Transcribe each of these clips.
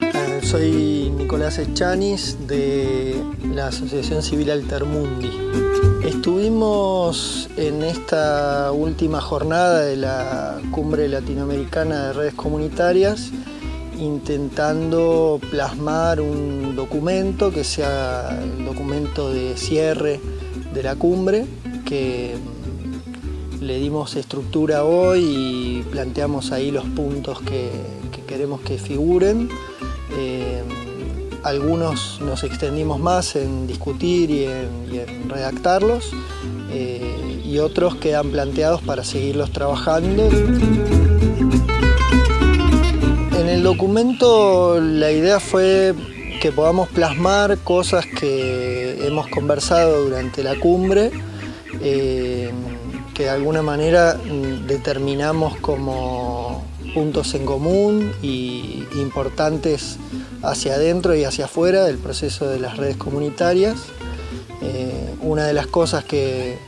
Eh, soy Nicolás Echanis de la Asociación Civil Altermundi. Estuvimos en esta última jornada de la Cumbre Latinoamericana de Redes Comunitarias intentando plasmar un documento que sea el documento de cierre de la cumbre que le dimos estructura hoy y planteamos ahí los puntos que, queremos que figuren. Eh, algunos nos extendimos más en discutir y en, redactarlos eh, y otros quedan planteados para seguirlos trabajando. En el documento la idea fue que podamos plasmar cosas que hemos conversado durante la cumbre, eh, que de alguna manera determinamos como puntos en común y importantes hacia adentro y hacia afuera del proceso de las redes comunitarias. Eh, una de las cosas que,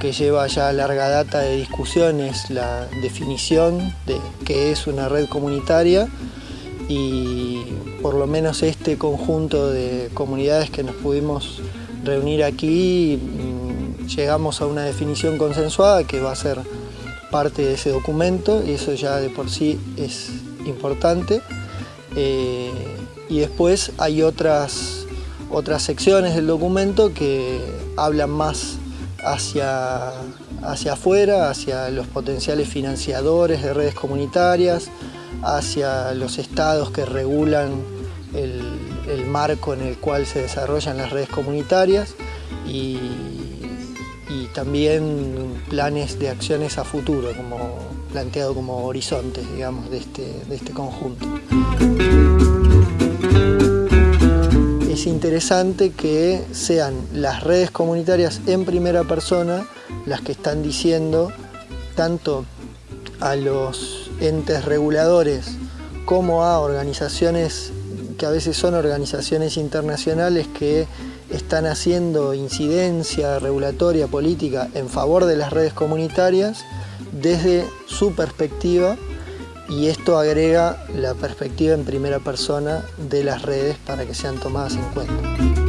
que lleva ya larga data de discusión es la definición de qué es una red comunitaria y por lo menos este conjunto de comunidades que nos pudimos reunir aquí mm, llegamos a una definición consensuada que va a ser parte de ese documento y eso ya de por sí es importante. Eh, y después hay otras, otras secciones del documento que hablan más hacia, hacia afuera, hacia los potenciales financiadores de redes comunitarias, hacia los estados que regulan el, marco en el cual se desarrollan las redes comunitarias y, también planes de acciones a futuro, como, planteado como horizontes digamos, de este, de este conjunto. Es interesante que sean las redes comunitarias en primera persona las que están diciendo tanto a los entes reguladores como a organizaciones que a veces son organizaciones internacionales que están haciendo incidencia regulatoria política en favor de las redes comunitarias desde su perspectiva y esto agrega la perspectiva en primera persona de las redes para que sean tomadas en cuenta.